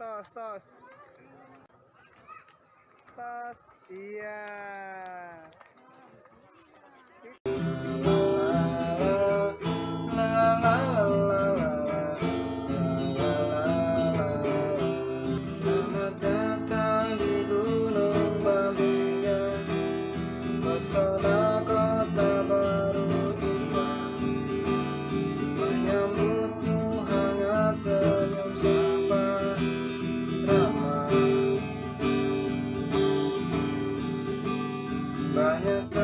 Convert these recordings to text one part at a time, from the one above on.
tos, tos. Tos. Iya. senyum-senyum banyak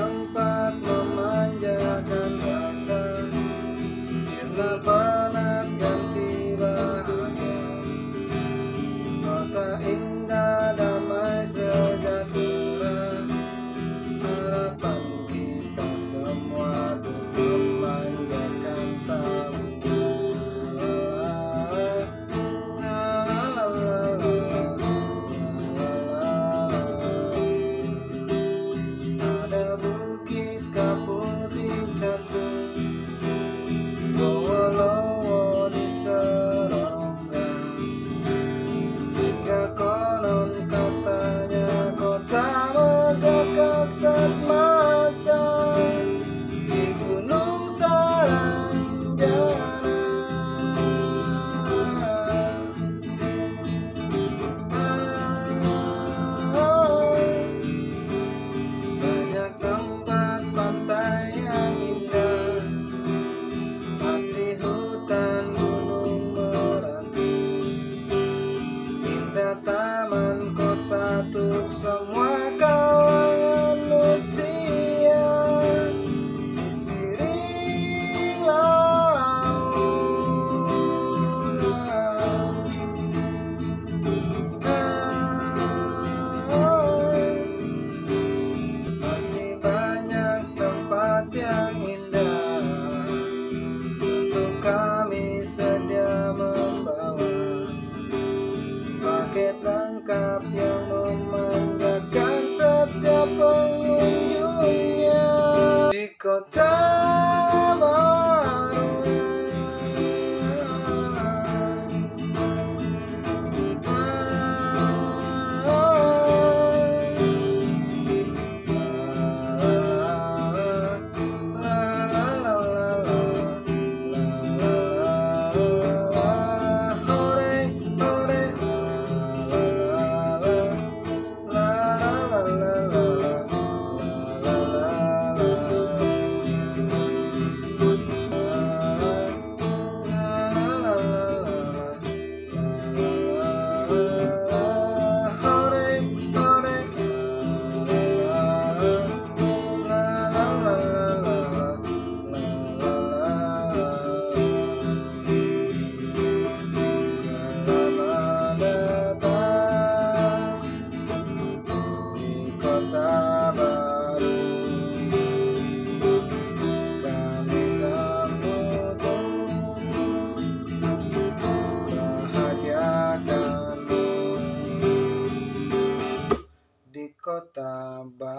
Doctor. ba